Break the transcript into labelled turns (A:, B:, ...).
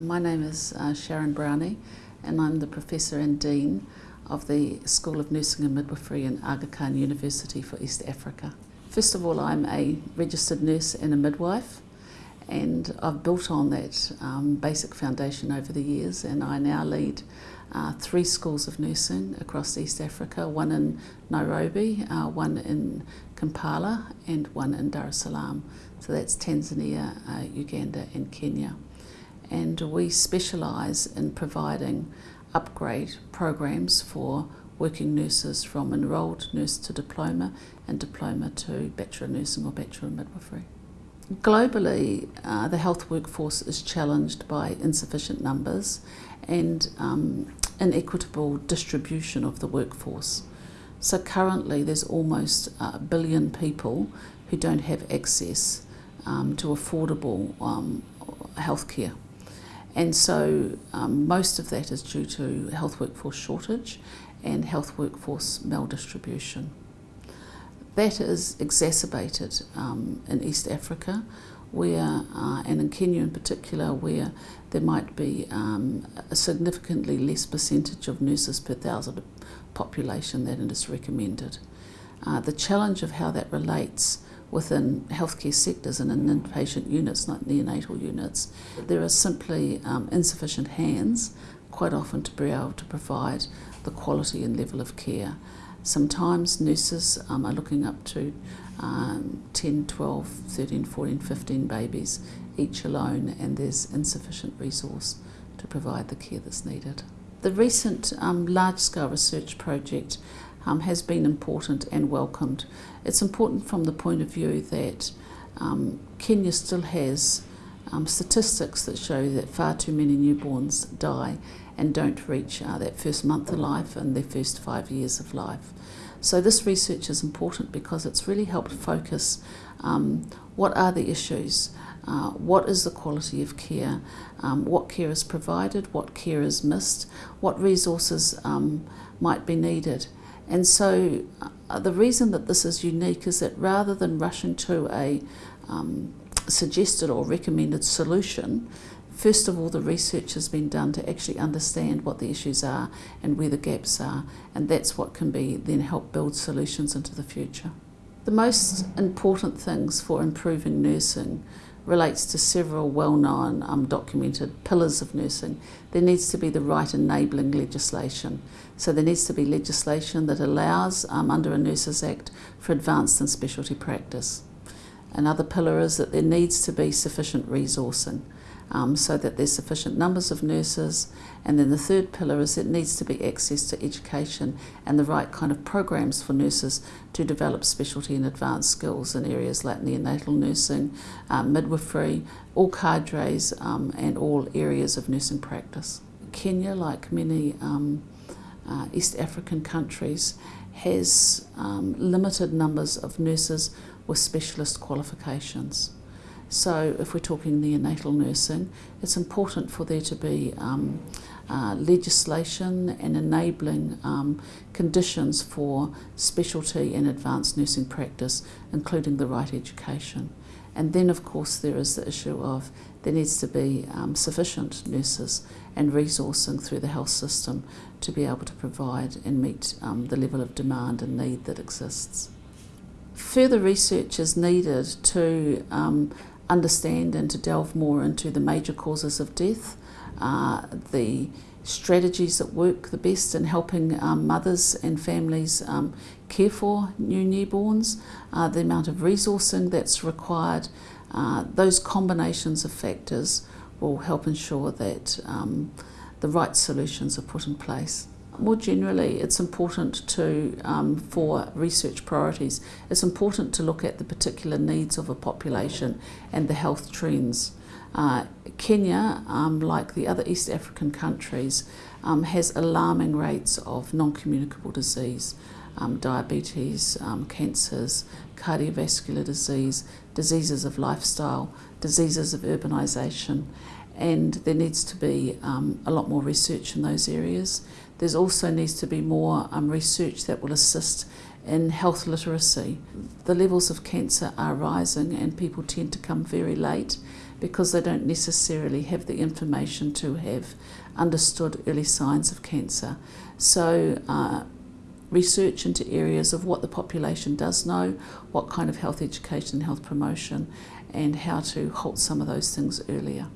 A: My name is uh, Sharon Brownie and I'm the Professor and Dean of the School of Nursing and Midwifery in Aga Khan University for East Africa. First of all, I'm a registered nurse and a midwife and I've built on that um, basic foundation over the years and I now lead uh, three schools of nursing across East Africa, one in Nairobi, uh, one in Kampala and one in Dar es Salaam. So that's Tanzania, uh, Uganda and Kenya and we specialise in providing upgrade programs for working nurses from enrolled nurse to diploma and diploma to bachelor nursing or bachelor midwifery. Globally, uh, the health workforce is challenged by insufficient numbers and um, inequitable distribution of the workforce. So currently there's almost a billion people who don't have access um, to affordable um, healthcare. And so um, most of that is due to health workforce shortage and health workforce maldistribution. That is exacerbated um, in East Africa where, uh, and in Kenya in particular, where there might be um, a significantly less percentage of nurses per thousand population than is recommended. Uh, the challenge of how that relates within healthcare sectors and in inpatient units, not neonatal units, there are simply um, insufficient hands quite often to be able to provide the quality and level of care. Sometimes nurses um, are looking up to um, 10, 12, 13, 14, 15 babies each alone and there's insufficient resource to provide the care that's needed. The recent um, large-scale research project um, has been important and welcomed. It's important from the point of view that um, Kenya still has um, statistics that show that far too many newborns die and don't reach uh, that first month of life and their first five years of life. So this research is important because it's really helped focus um, what are the issues, uh, what is the quality of care, um, what care is provided, what care is missed, what resources um, might be needed and so uh, the reason that this is unique is that rather than rushing to a um, suggested or recommended solution, first of all the research has been done to actually understand what the issues are and where the gaps are and that's what can be then help build solutions into the future. The most important things for improving nursing relates to several well-known um, documented pillars of nursing. There needs to be the right enabling legislation. So there needs to be legislation that allows, um, under a Nurses Act, for advanced and specialty practice. Another pillar is that there needs to be sufficient resourcing um, so that there's sufficient numbers of nurses. And then the third pillar is it needs to be access to education and the right kind of programs for nurses to develop specialty and advanced skills in areas like neonatal nursing, um, midwifery, all cadres um, and all areas of nursing practice. Kenya, like many um, uh, East African countries, has um, limited numbers of nurses with specialist qualifications. So if we're talking neonatal nursing, it's important for there to be um, uh, legislation and enabling um, conditions for specialty and advanced nursing practice, including the right education. And then of course there is the issue of there needs to be um, sufficient nurses and resourcing through the health system to be able to provide and meet um, the level of demand and need that exists. Further research is needed to um, understand and to delve more into the major causes of death, uh, the strategies that work the best in helping um, mothers and families um, care for new newborns, uh, the amount of resourcing that's required, uh, those combinations of factors will help ensure that um, the right solutions are put in place. More generally, it's important to, um, for research priorities, it's important to look at the particular needs of a population and the health trends. Uh, Kenya, um, like the other East African countries, um, has alarming rates of non-communicable disease, um, diabetes, um, cancers, cardiovascular disease, diseases of lifestyle, diseases of urbanisation, and there needs to be um, a lot more research in those areas. There's also needs to be more um, research that will assist in health literacy. The levels of cancer are rising and people tend to come very late because they don't necessarily have the information to have understood early signs of cancer. So, uh, research into areas of what the population does know, what kind of health education health promotion, and how to halt some of those things earlier.